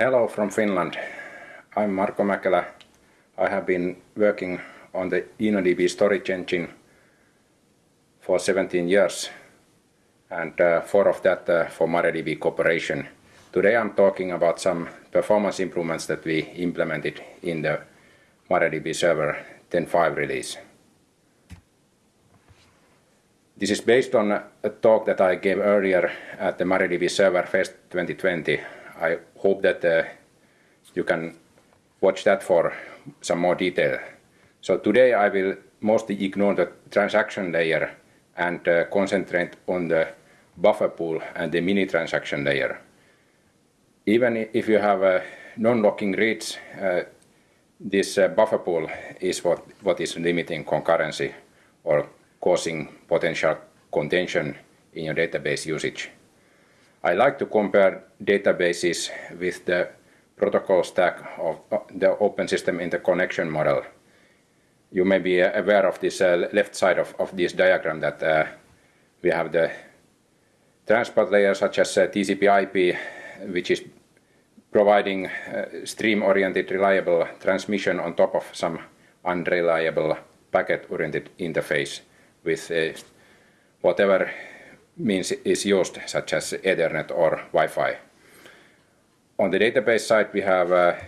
Hello from Finland. I'm Marko Mäkelä. I have been working on the InnoDB storage engine for 17 years, and uh, four of that uh, for MariaDB Corporation. Today I'm talking about some performance improvements that we implemented in the MariaDB Server 10.5 release. This is based on a talk that I gave earlier at the MariaDB Server Fest 2020. I hope that uh, you can watch that for some more detail. So today I will mostly ignore the transaction layer and uh, concentrate on the buffer pool and the mini transaction layer. Even if you have a non-locking reads, uh, this uh, buffer pool is what, what is limiting concurrency or causing potential contention in your database usage. I like to compare databases with the protocol stack of the open system interconnection model. You may be aware of this uh, left side of, of this diagram that uh, we have the transport layer such as uh, TCP IP, which is providing uh, stream-oriented reliable transmission on top of some unreliable packet-oriented interface with uh, whatever means is used, such as Ethernet or Wi-Fi. On the database side, we have a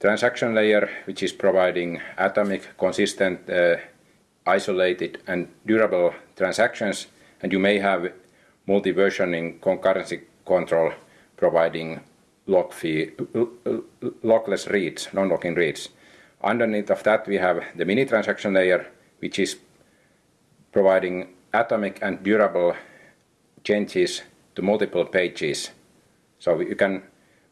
transaction layer, which is providing atomic, consistent, uh, isolated, and durable transactions, and you may have multi-versioning concurrency control providing lock fee, lockless reads, non-locking reads. Underneath of that, we have the mini transaction layer, which is providing atomic and durable changes to multiple pages. So you can,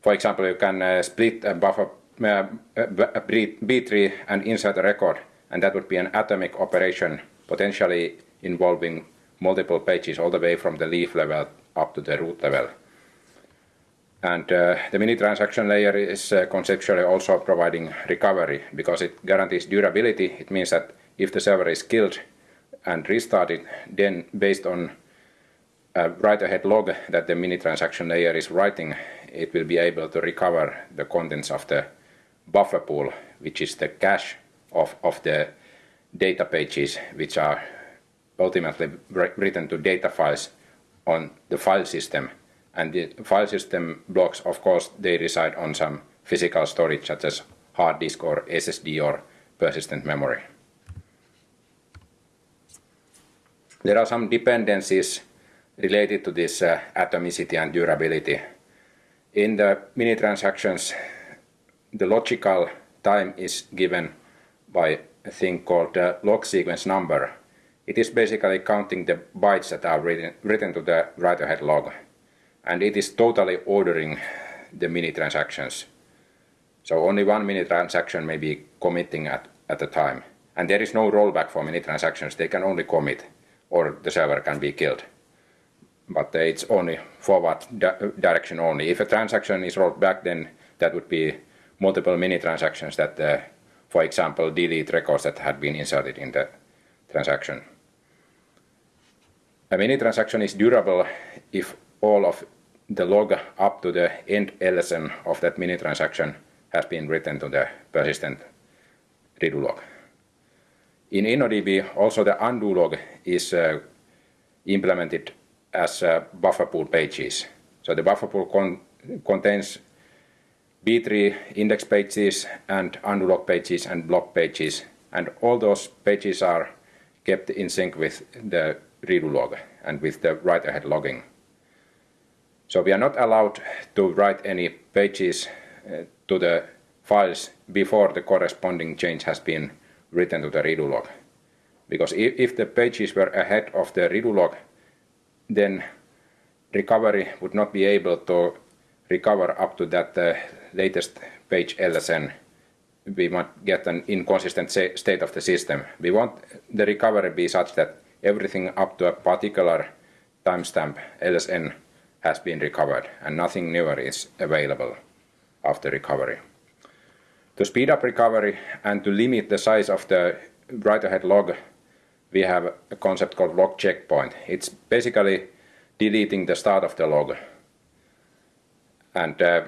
for example, you can uh, split a buffer uh, a B tree and insert a record, and that would be an atomic operation, potentially involving multiple pages all the way from the leaf level up to the root level. And uh, the mini transaction layer is uh, conceptually also providing recovery because it guarantees durability. It means that if the server is killed and restarted, then based on Uh, write-ahead log that the mini transaction layer is writing, it will be able to recover the contents of the buffer pool, which is the cache of, of the data pages which are ultimately written to data files on the file system. And the file system blocks, of course, they reside on some physical storage such as hard disk or SSD or persistent memory. There are some dependencies related to this uh, atomicity and durability. In the mini transactions, the logical time is given by a thing called the log sequence number. It is basically counting the bytes that are written, written to the write-ahead log. And it is totally ordering the mini transactions. So only one mini transaction may be committing at, at a time. And there is no rollback for mini transactions. They can only commit or the server can be killed. But it's only forward di direction only. If a transaction is rolled back, then that would be multiple mini transactions that, uh, for example, delete records that had been inserted in the transaction. A mini transaction is durable if all of the log up to the end LSN of that mini transaction has been written to the persistent redo log. In InnoDB, also the undo log is uh, implemented as uh, buffer pool pages. So the buffer pool con contains B-tree index pages and log pages and block pages. And all those pages are kept in sync with the redo log and with the write-ahead logging. So we are not allowed to write any pages uh, to the files before the corresponding change has been written to the redo log. Because if, if the pages were ahead of the redo log, then recovery would not be able to recover up to that uh, latest page LSN, we might get an inconsistent state of the system. We want the recovery be such that everything up to a particular timestamp LSN has been recovered and nothing newer is available after recovery. To speed up recovery and to limit the size of the write-ahead log, we have a concept called log checkpoint. It's basically deleting the start of the log. And uh,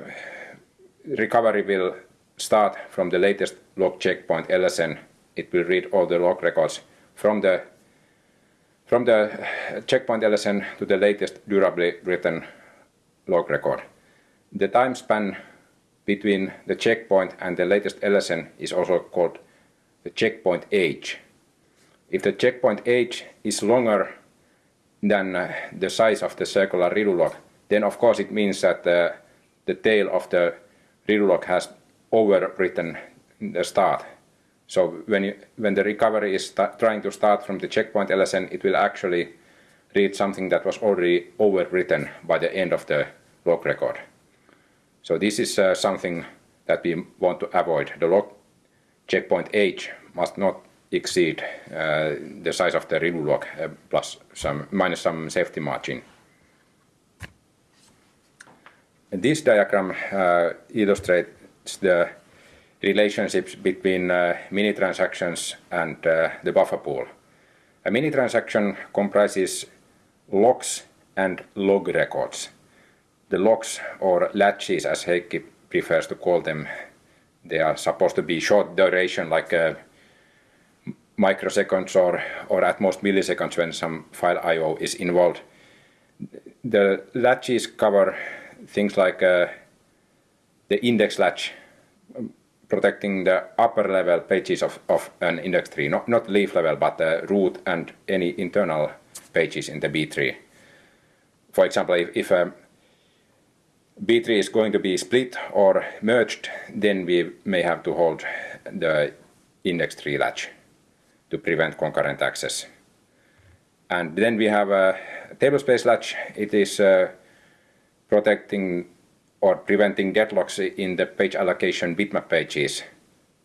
recovery will start from the latest log checkpoint LSN. It will read all the log records from the from the checkpoint LSN to the latest durably written log record. The time span between the checkpoint and the latest LSN is also called the checkpoint age. If the checkpoint age is longer than uh, the size of the circular redo log, then of course it means that uh, the tail of the redo log has overwritten the start. So when, you, when the recovery is trying to start from the checkpoint LSN, it will actually read something that was already overwritten by the end of the log record. So this is uh, something that we want to avoid. The log checkpoint age must not exceed uh, the size of the redo log uh, plus some minus some safety margin. This diagram uh, illustrates the relationships between mini transactions and the buffer pool. A mini transaction comprises locks and log records. The locks or latches as Heikki prefers to call them, they are supposed to be short duration like uh, microseconds or, or at most milliseconds when some file I.O. is involved. The latches cover things like uh, the index latch protecting the upper level pages of, of an index tree, not, not leaf level, but the root and any internal pages in the B tree. For example, if, if a B tree is going to be split or merged, then we may have to hold the index tree latch to prevent concurrent access. And then we have a tablespace latch. It is uh, protecting or preventing deadlocks in the page allocation bitmap pages.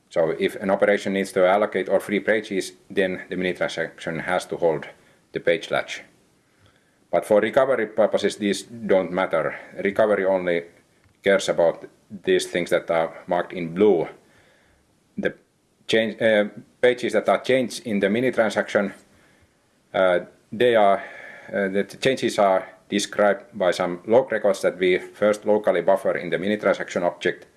So if an operation needs to allocate or free pages, then the mini transaction has to hold the page latch. But for recovery purposes, these don't matter. Recovery only cares about these things that are marked in blue. The change, uh, pages that are changed in the mini transaction, uh, they are, uh, the changes are described by some log records that we first locally buffer in the mini transaction object.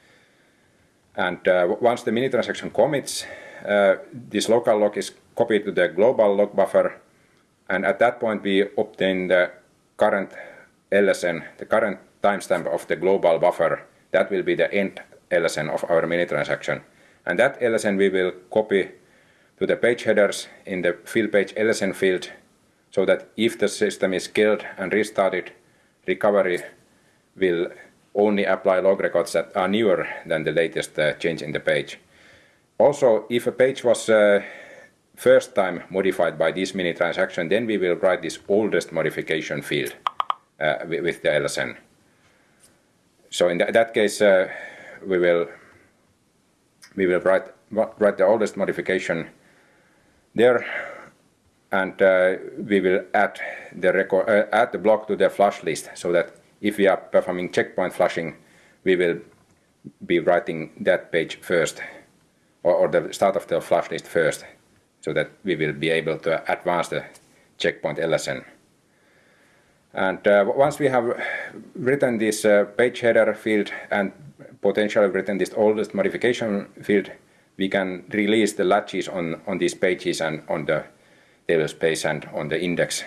And uh, once the mini transaction commits, uh, this local log is copied to the global log buffer. And at that point, we obtain the current LSN, the current timestamp of the global buffer. That will be the end LSN of our mini transaction. And that LSN we will copy to the page headers in the fill page LSN field so that if the system is killed and restarted, recovery will only apply log records that are newer than the latest uh, change in the page. Also, if a page was uh, first time modified by this mini transaction, then we will write this oldest modification field uh, with the LSN. So in th that case, uh, we will we will write write the oldest modification there and uh, we will add the record, uh, add the block to the flush list so that if we are performing checkpoint flushing, we will be writing that page first, or, or the start of the flush list first, so that we will be able to advance the checkpoint LSN. And uh, once we have written this uh, page header field and potentially written this oldest modification field, we can release the latches on, on these pages and on the table space and on the index.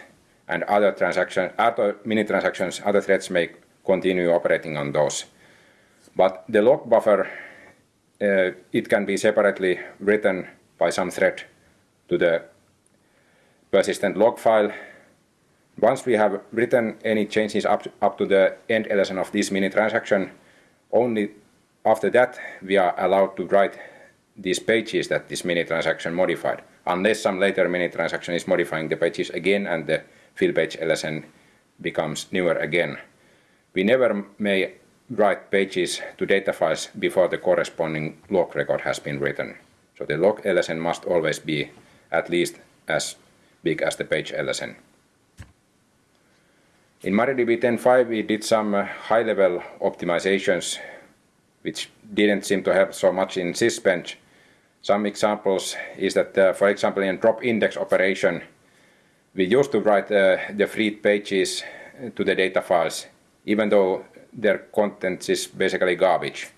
And other transactions, other mini transactions, other threads may continue operating on those. But the log buffer, uh, it can be separately written by some thread to the persistent log file. Once we have written any changes up, up to the end LSN of this mini transaction, only after that we are allowed to write these pages that this mini transaction modified unless some later mini transaction is modifying the pages again and the fill page LSN becomes newer again. We never may write pages to data files before the corresponding log record has been written. So the log LSN must always be at least as big as the page LSN. In MariaDB 10.5 we did some uh, high-level optimizations which didn't seem to help so much in Sysbench some examples is that, uh, for example, in drop index operation, we used to write uh, the freed pages to the data files, even though their content is basically garbage.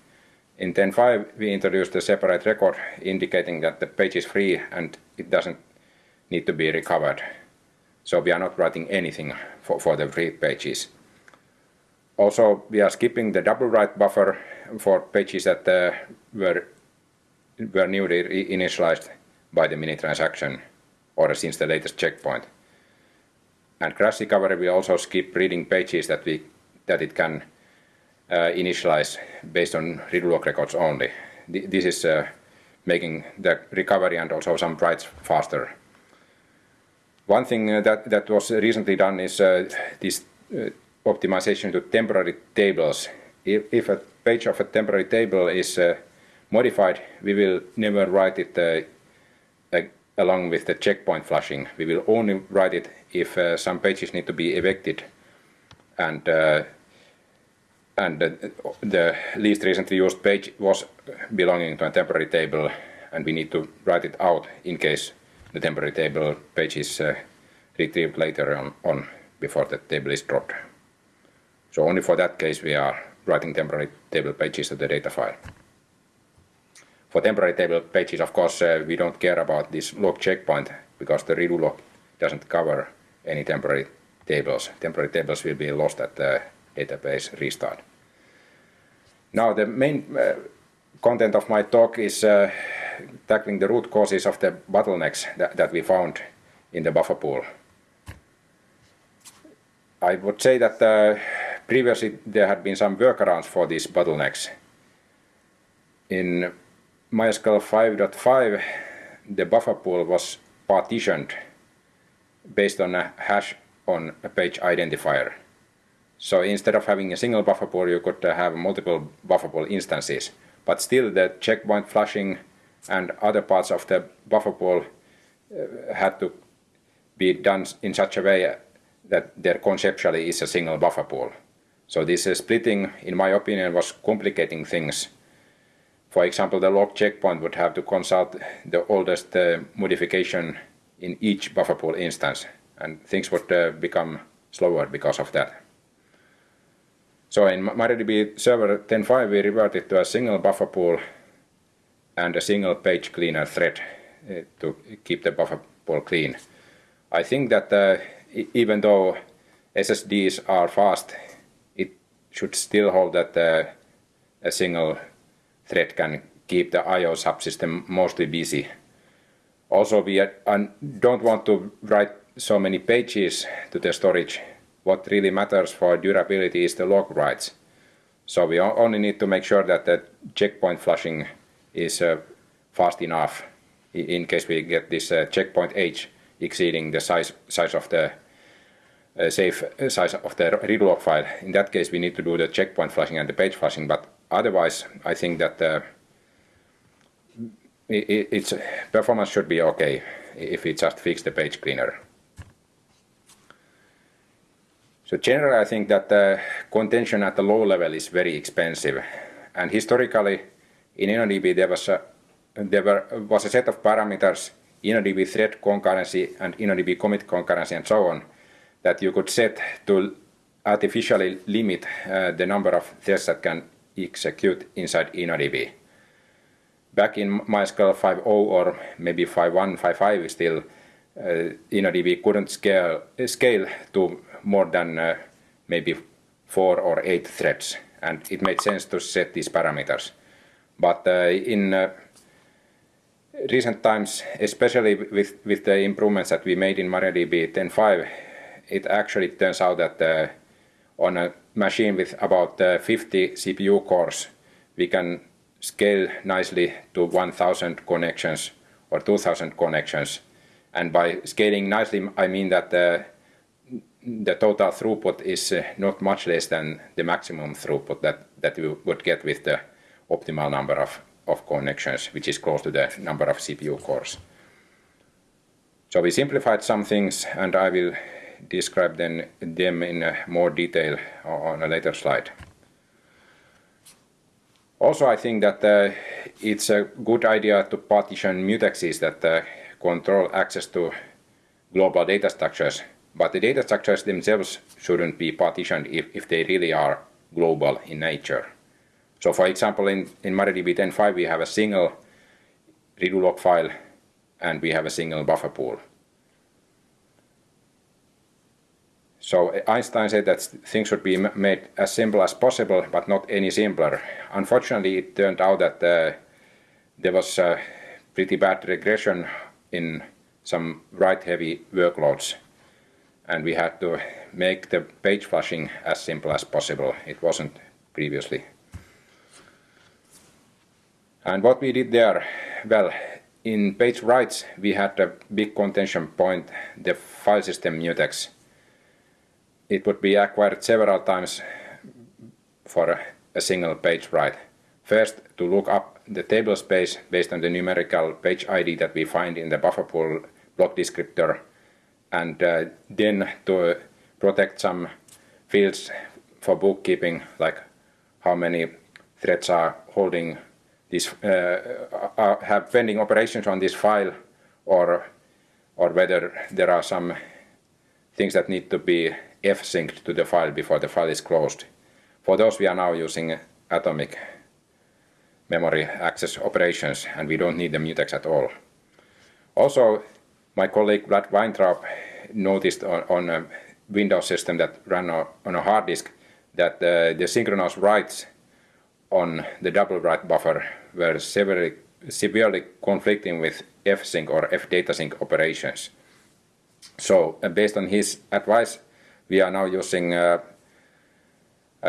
In 10.5 we introduced a separate record indicating that the page is free and it doesn't need to be recovered. So we are not writing anything for, for the free pages. Also, we are skipping the double write buffer for pages that uh, were, were newly initialized by the mini transaction or since the latest checkpoint. And crash recovery will also skip reading pages that, we, that it can uh, initialize based on redo log records only. This is uh, making the recovery and also some writes faster. One thing uh, that, that was recently done is uh, this uh, optimization to temporary tables. If, if, a page of a temporary table is uh, modified, we will never write it uh, along with the checkpoint flushing. We will only write it if uh, some pages need to be evicted and and the least recently used page was belonging to a temporary table and we need to write it out in case the temporary table page is uh, retrieved later on, on before the table is dropped. So only for that case we are writing temporary table pages to the data file. For temporary table pages, of course, uh, we don't care about this log checkpoint because the redo log doesn't cover any temporary tables. Temporary tables will be lost at the database restart. Now the main uh, content of my talk is uh, tackling the root causes of the bottlenecks that, that we found in the buffer pool. I would say that uh, previously there had been some workarounds for these bottlenecks. In MySQL 5.5 the buffer pool was partitioned based on a hash on a page identifier. So instead of having a single buffer pool you could uh, have multiple buffer pool instances. But still the checkpoint flushing and other parts of the buffer pool uh, had to be done in such a way that there conceptually is a single buffer pool. So this uh, splitting, in my opinion, was complicating things. For example, the log checkpoint would have to consult the oldest uh, modification in each buffer pool instance, and things would uh, become slower because of that. So in MariaDB Server 10.5 we reverted to a single buffer pool and a single page cleaner thread uh, to keep the buffer pool clean. I think that uh, even though SSDs are fast, it should still hold that uh, a single thread can keep the I.O. subsystem mostly busy. Also, we don't want to write so many pages to the storage. What really matters for durability is the log writes. So we only need to make sure that the checkpoint flushing is uh, fast enough in case we get this uh, checkpoint age exceeding the size size of the uh, safe size of the redo log file. In that case we need to do the checkpoint flushing and the page flushing but otherwise I think that it, its performance should be okay if we just fix the page cleaner. So generally I think that the contention at the low level is very expensive and historically in InnoDB there was a, there were, was a set of parameters, InnoDB thread concurrency and InnoDB commit concurrency and so on, that you could set to artificially limit uh, the number of threads that can execute inside InnoDB. Back in MySQL 5.0 or maybe 5.1, 5.5 still, uh, InnoDB couldn't scale, scale to more than uh, maybe four or eight threads and it made sense to set these parameters. But uh, in uh, recent times, especially with, with the improvements that we made in MariaDB 10.5, it actually turns out that uh, on a machine with about 50 CPU cores, we can scale nicely to 1000 connections or 2000 connections. And by scaling nicely, I mean that uh, the total throughput is uh, not much less than the maximum throughput that, that you would get with the optimal number of, of connections, which is close to the number of CPU cores. So we simplified some things and I will describe then them in more detail on a later slide. Also I think that uh, it's a good idea to partition mutexes that uh, control access to global data structures, but the data structures themselves shouldn't be partitioned if, if they really are global in nature. So for example, in, in MariaDB 10.5 we have a single redo log file and we have a single buffer pool. So Einstein said that things should be made as simple as possible, but not any simpler. Unfortunately, it turned out that uh, there was a pretty bad regression in some write-heavy workloads, and we had to make the page flushing as simple as possible. It wasn't previously. And what we did there, well, in page writes we had a big contention point, the file system mutex it would be acquired several times for a single page write. First, to look up the table space based on the numerical page ID that we find in the buffer pool block descriptor, and uh, then to protect some fields for bookkeeping, like how many threads are holding this, uh, uh have pending operations on this file, or or whether there are some things that need to be f-synced to the file before the file is closed. For those we are now using atomic memory access operations and we don't need the mutex at all. Also, my colleague Vlad Vaintroub noticed on, on a Windows system that ran on a hard disk that uh, the synchronous writes on the double write buffer were severely, severely conflicting with fsync or fdatasync operations. So, uh, based on his advice, we are now using uh,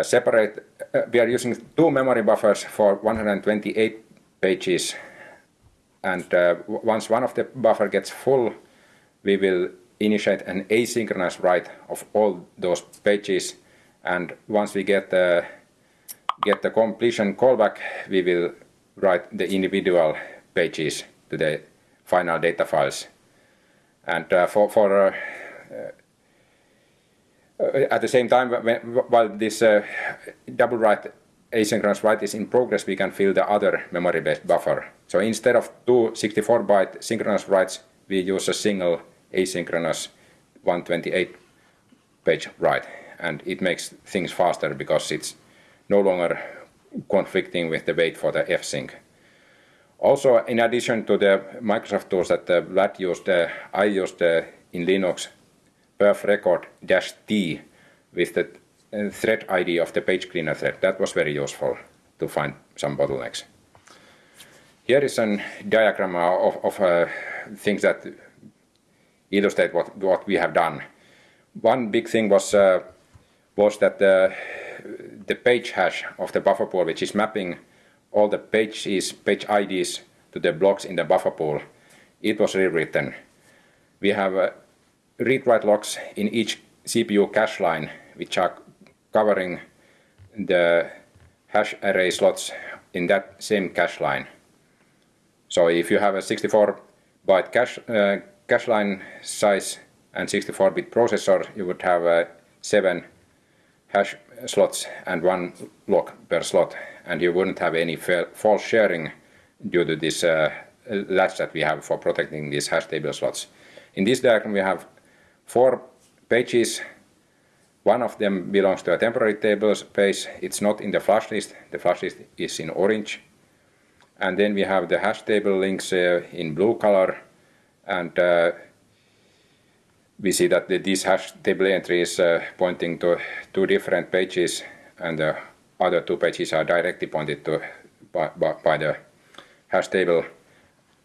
separate, uh, we are using two memory buffers for 128 pages. And uh, once one of the buffer gets full we will initiate an asynchronous write of all those pages. And once we get the get the completion callback we will write the individual pages to the final data files and uh, for, for uh, uh, at the same time, while this double write asynchronous write is in progress, we can fill the other memory-based buffer. So instead of two 64-byte synchronous writes, we use a single asynchronous 128-page write. And it makes things faster because it's no longer conflicting with the wait for the f-sync. Also, in addition to the Microsoft tools that uh, Vlad used, uh, I used uh, in Linux perf record dash t with the uh, thread ID of the page cleaner thread. That was very useful to find some bottlenecks. Here is a diagram of, of uh, things that illustrate what, what we have done. One big thing was, uh, was that the, the page hash of the buffer pool, which is mapping all the pages, page IDs to the blocks in the buffer pool, it was rewritten. We have uh, read-write locks in each CPU cache line, which are covering the hash array slots in that same cache line. So if you have a 64-byte cache, uh, cache line size and 64-bit processor, you would have uh, seven hash slots and one lock per slot, and you wouldn't have any false sharing due to this uh, latch that we have for protecting these hash table slots. In this diagram, we have four pages. One of them belongs to a temporary table space. It's not in the flush list. The flush list is in orange. And then we have the hash table links uh, in blue color. And uh, we see that the, this hash table entry is uh, pointing to two different pages and the other two pages are directly pointed to by, by, by the hash table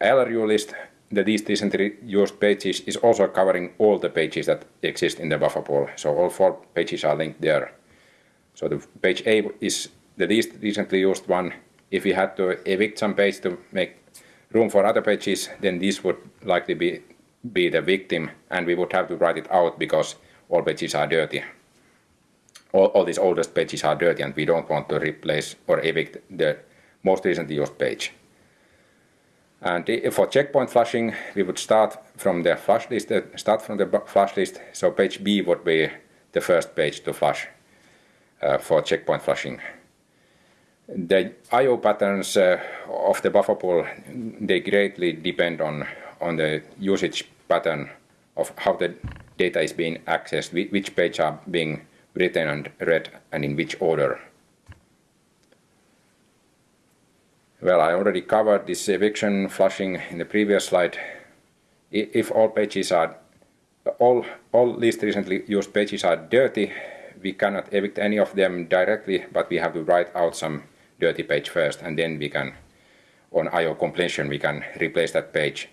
LRU list the least recently used pages is also covering all the pages that exist in the buffer pool. So all four pages are linked there. So the page A is the least recently used one. If we had to evict some page to make room for other pages, then this would likely be, be the victim and we would have to write it out because all pages are dirty. All, all these oldest pages are dirty and we don't want to replace or evict the most recently used page. And for checkpoint flushing, we would start from the flush list, uh, start from the flush list. So page B would be the first page to flush uh, for checkpoint flushing. The I/O patterns uh, of the buffer pool they greatly depend on on the usage pattern of how the data is being accessed, which page are being written and read, and in which order. Well, I already covered this eviction flushing in the previous slide. If all pages are all, all least recently used pages are dirty, we cannot evict any of them directly, but we have to write out some dirty page first, and then we can, on IO completion, we can replace that page.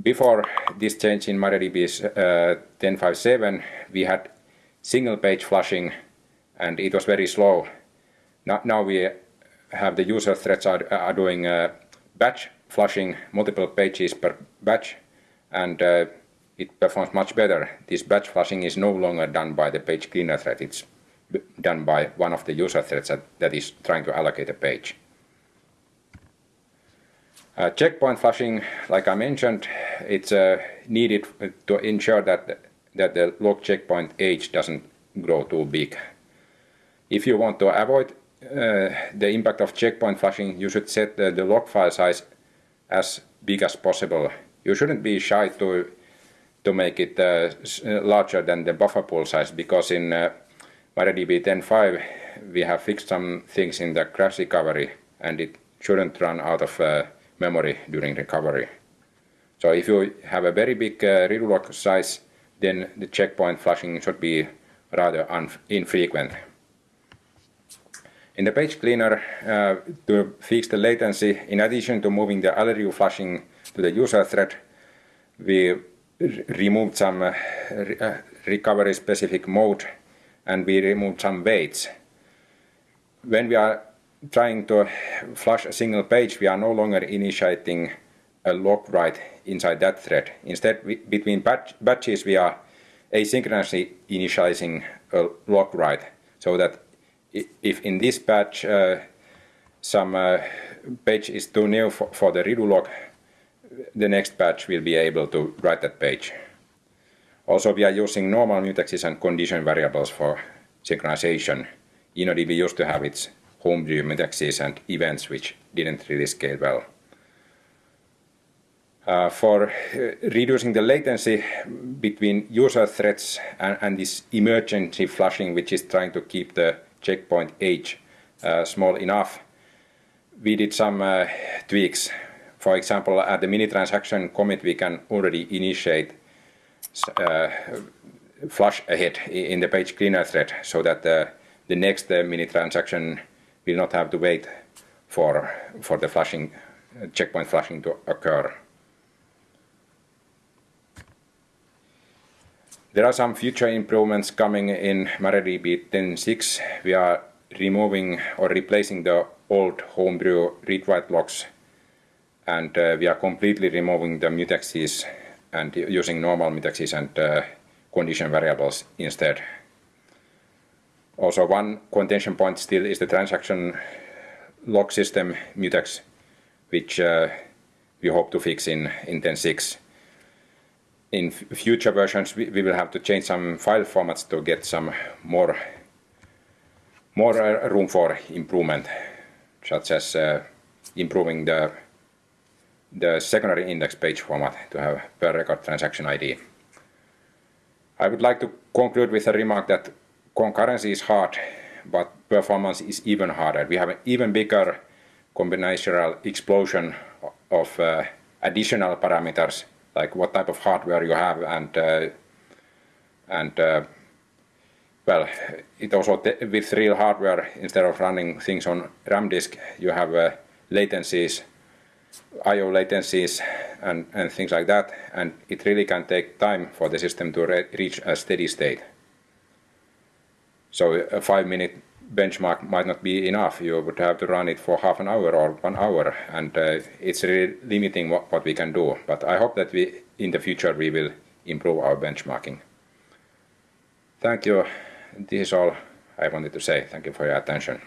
Before this change in MariaDB's uh, 10.5.7, we had single page flushing, and it was very slow. Now, now we have the user threads are, are doing uh, batch flushing, multiple pages per batch, and uh, it performs much better. This batch flushing is no longer done by the page cleaner thread, it's done by one of the user threads that, that is trying to allocate a page. Uh, checkpoint flushing, like I mentioned, it's uh, needed to ensure that, that the log checkpoint age doesn't grow too big. If you want to avoid uh, the impact of checkpoint flushing, you should set the, the log file size as big as possible. You shouldn't be shy to to make it uh, uh, larger than the buffer pool size because in uh, MariaDB 10.5 we have fixed some things in the crash recovery and it shouldn't run out of uh, memory during recovery. So if you have a very big uh, redo log size then the checkpoint flushing should be rather infrequent. In the page cleaner, uh, to fix the latency, in addition to moving the LRU flushing to the user thread, we removed some uh, uh, recovery specific mode and we removed some waits. When we are trying to flush a single page, we are no longer initiating a log write inside that thread. Instead, we, between batch, batches, we are asynchronously initializing a log write so that if in this batch uh, some uh, page is too new for, for the redo log, the next batch will be able to write that page. Also, we are using normal mutexes and condition variables for synchronization. InnoDB used to have its homebrew mutexes and events which didn't really scale well. Uh, for uh, reducing the latency between user threads and, and, this emergency flushing which is trying to keep the checkpoint age uh, small enough, we did some uh, tweaks for example, at the mini transaction commit, we can already initiate uh, flush ahead in the page cleaner thread so that the, the next uh, mini transaction will not have to wait for, for the flushing, uh, checkpoint flushing to occur. There are some future improvements coming in MariaDB 10.6. We are removing or replacing the old homebrew read-write locks and uh, we are completely removing the mutexes and using normal mutexes and uh, condition variables instead. Also one contention point still is the transaction log system mutex, which uh, we hope to fix in, in 10.6. In future versions we, will have to change some file formats to get some more, more uh, room for improvement, such as uh, improving the the secondary index page format to have per record transaction ID. I would like to conclude with a remark that concurrency is hard, but performance is even harder. We have an even bigger combinatorial explosion of uh, additional parameters, like what type of hardware you have, and uh, and uh, well, it also with real hardware instead of running things on RAM disk, you have uh, latencies I.O. latencies and, and things like that, and it really can take time for the system to re reach a steady state. So a five minute benchmark might not be enough. You would have to run it for half an hour or one hour, and uh, it's really limiting what, what we can do. But I hope that we, in the future, we will improve our benchmarking. Thank you. This is all I wanted to say. Thank you for your attention.